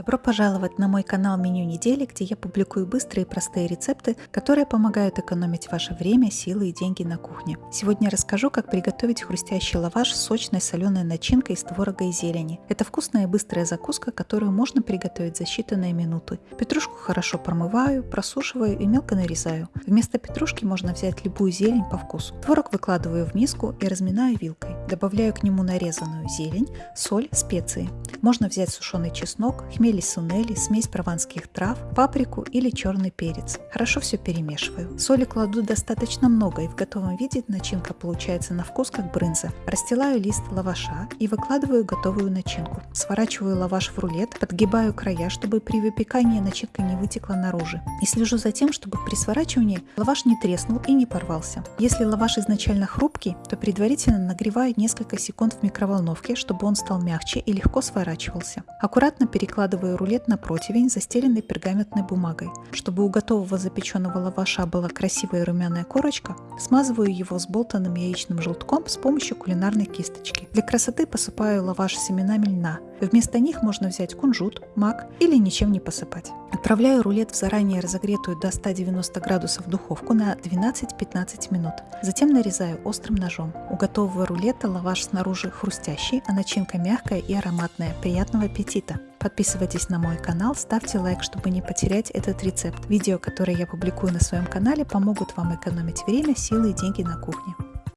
Добро пожаловать на мой канал Меню недели, где я публикую быстрые и простые рецепты, которые помогают экономить ваше время, силы и деньги на кухне. Сегодня я расскажу, как приготовить хрустящий лаваш с сочной соленой начинкой из творога и зелени. Это вкусная и быстрая закуска, которую можно приготовить за считанные минуты. Петрушку хорошо промываю, просушиваю и мелко нарезаю. Вместо петрушки можно взять любую зелень по вкусу. Творог выкладываю в миску и разминаю вилкой. Добавляю к нему нарезанную зелень, соль, специи. Можно взять сушеный чеснок, хмели сунели, смесь прованских трав, паприку или черный перец. Хорошо все перемешиваю. Соли кладу достаточно много и в готовом виде начинка получается на вкус как брынза. Расстилаю лист лаваша и выкладываю готовую начинку. Сворачиваю лаваш в рулет, подгибаю края, чтобы при выпекании начинка не вытекла наружу. И слежу за тем, чтобы при сворачивании лаваш не треснул и не порвался. Если лаваш изначально хрупкий, то предварительно нагреваю несколько секунд в микроволновке, чтобы он стал мягче и легко сворачивался. Аккуратно перекладываю рулет на противень, застеленный пергаментной бумагой. Чтобы у готового запеченного лаваша была красивая румяная корочка, смазываю его сболтанным яичным желтком с помощью кулинарной кисточки. Для красоты посыпаю лаваш семенами льна. Вместо них можно взять кунжут, мак или ничем не посыпать. Отправляю рулет в заранее разогретую до 190 градусов духовку на 12-15 минут. Затем нарезаю острым ножом. У готового рулета лаваш снаружи хрустящий, а начинка мягкая и ароматная. Приятного аппетита! Подписывайтесь на мой канал, ставьте лайк, чтобы не потерять этот рецепт. Видео, которые я публикую на своем канале, помогут вам экономить время, силы и деньги на кухне.